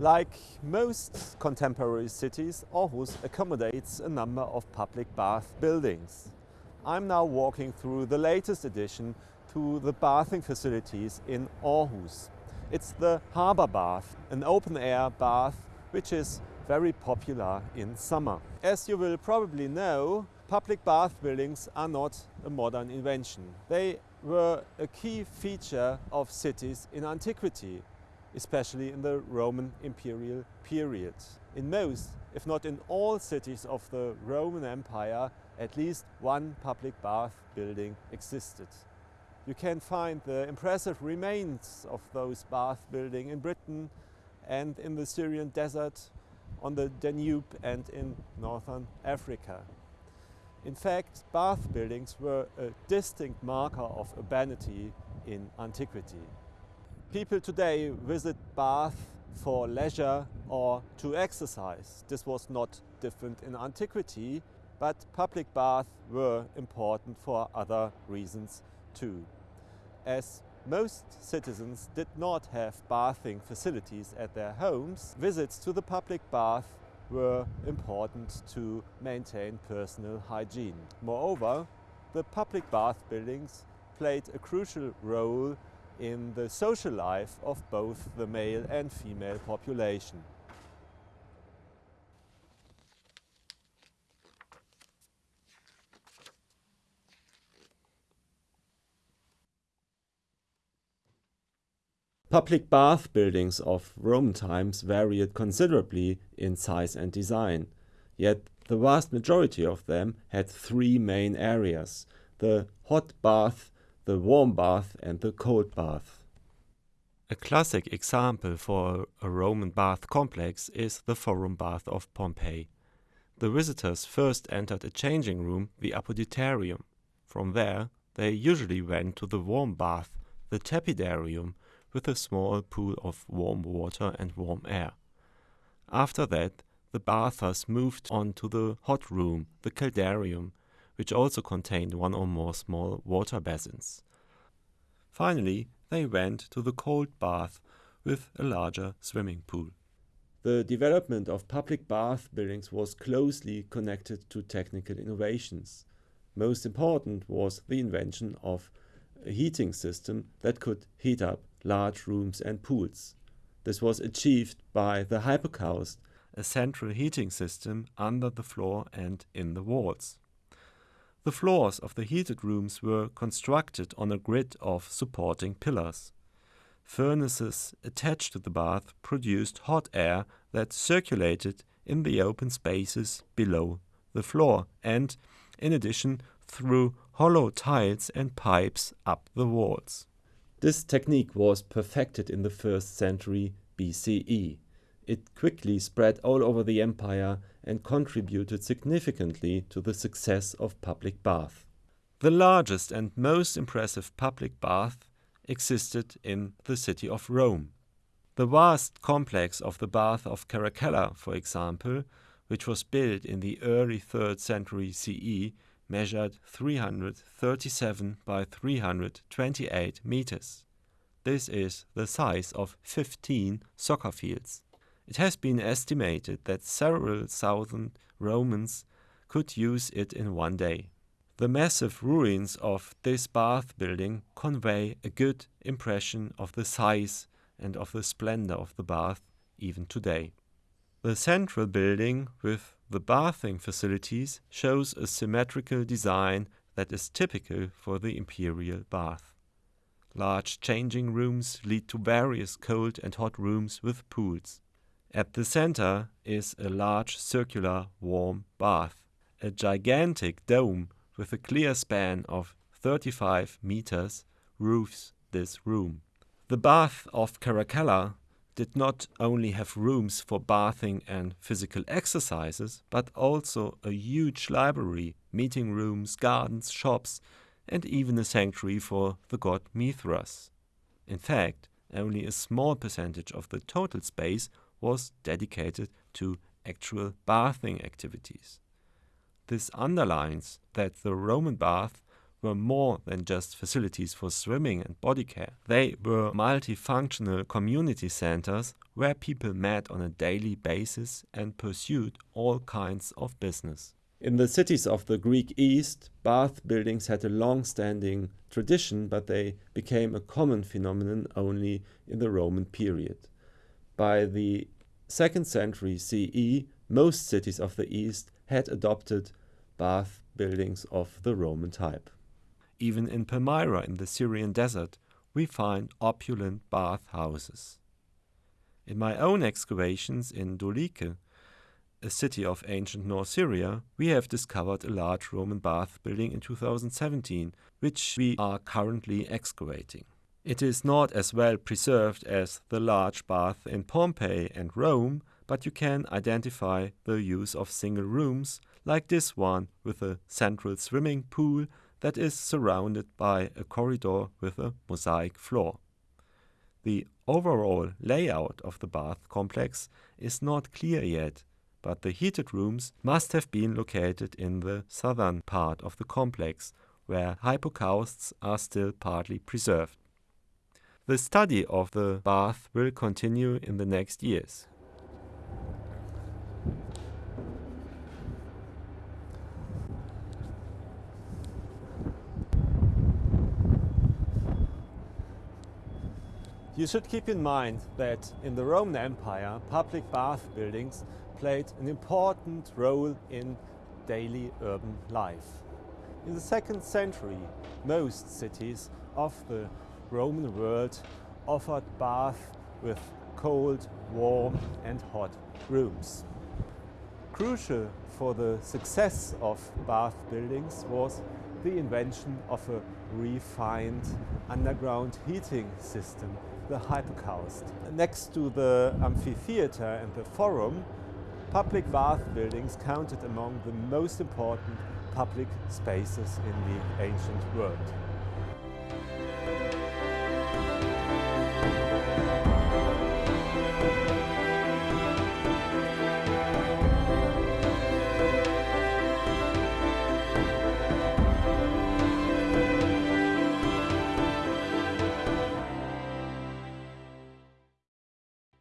Like most contemporary cities, Aarhus accommodates a number of public bath buildings. I'm now walking through the latest addition to the bathing facilities in Aarhus. It's the Harbour Bath, an open-air bath which is very popular in summer. As you will probably know, public bath buildings are not a modern invention. They were a key feature of cities in antiquity especially in the Roman imperial period. In most, if not in all cities of the Roman Empire, at least one public bath building existed. You can find the impressive remains of those bath buildings in Britain and in the Syrian desert, on the Danube and in northern Africa. In fact, bath buildings were a distinct marker of urbanity in antiquity. People today visit Bath for leisure or to exercise. This was not different in antiquity, but public baths were important for other reasons too. As most citizens did not have bathing facilities at their homes, visits to the public bath were important to maintain personal hygiene. Moreover, the public bath buildings played a crucial role in the social life of both the male and female population. Public bath buildings of Roman times varied considerably in size and design, yet the vast majority of them had three main areas, the hot bath, the warm bath and the cold bath. A classic example for a Roman bath complex is the Forum Bath of Pompeii. The visitors first entered a changing room, the Apodyterium. From there, they usually went to the warm bath, the Tepidarium, with a small pool of warm water and warm air. After that, the bathers moved on to the hot room, the Caldarium, which also contained one or more small water basins. Finally, they went to the cold bath with a larger swimming pool. The development of public bath buildings was closely connected to technical innovations. Most important was the invention of a heating system that could heat up large rooms and pools. This was achieved by the hypocaust, a central heating system under the floor and in the walls. The floors of the heated rooms were constructed on a grid of supporting pillars. Furnaces attached to the bath produced hot air that circulated in the open spaces below the floor and, in addition, through hollow tiles and pipes up the walls. This technique was perfected in the first century BCE. It quickly spread all over the empire and contributed significantly to the success of public bath. The largest and most impressive public bath existed in the city of Rome. The vast complex of the Bath of Caracalla, for example, which was built in the early 3rd century CE, measured 337 by 328 meters. This is the size of 15 soccer fields. It has been estimated that several thousand Romans could use it in one day. The massive ruins of this bath building convey a good impression of the size and of the splendor of the bath even today. The central building with the bathing facilities shows a symmetrical design that is typical for the imperial bath. Large changing rooms lead to various cold and hot rooms with pools. At the center is a large circular warm bath. A gigantic dome with a clear span of 35 meters roofs this room. The bath of Caracalla did not only have rooms for bathing and physical exercises, but also a huge library, meeting rooms, gardens, shops, and even a sanctuary for the god Mithras. In fact, only a small percentage of the total space was dedicated to actual bathing activities. This underlines that the Roman baths were more than just facilities for swimming and body care. They were multifunctional community centers where people met on a daily basis and pursued all kinds of business. In the cities of the Greek East, bath buildings had a long-standing tradition, but they became a common phenomenon only in the Roman period. By the 2nd century CE, most cities of the East had adopted bath buildings of the Roman type. Even in Palmyra in the Syrian desert, we find opulent bath houses. In my own excavations in Doliche, a city of ancient North Syria, we have discovered a large Roman bath building in 2017, which we are currently excavating. It is not as well preserved as the large bath in Pompeii and Rome, but you can identify the use of single rooms, like this one with a central swimming pool that is surrounded by a corridor with a mosaic floor. The overall layout of the bath complex is not clear yet, but the heated rooms must have been located in the southern part of the complex, where hypocausts are still partly preserved. The study of the bath will continue in the next years. You should keep in mind that in the Roman Empire, public bath buildings played an important role in daily urban life. In the second century, most cities of the Roman world offered bath with cold, warm and hot rooms. Crucial for the success of bath buildings was the invention of a refined underground heating system, the hypocaust. Next to the amphitheater and the forum, Public bath buildings counted among the most important public spaces in the ancient world.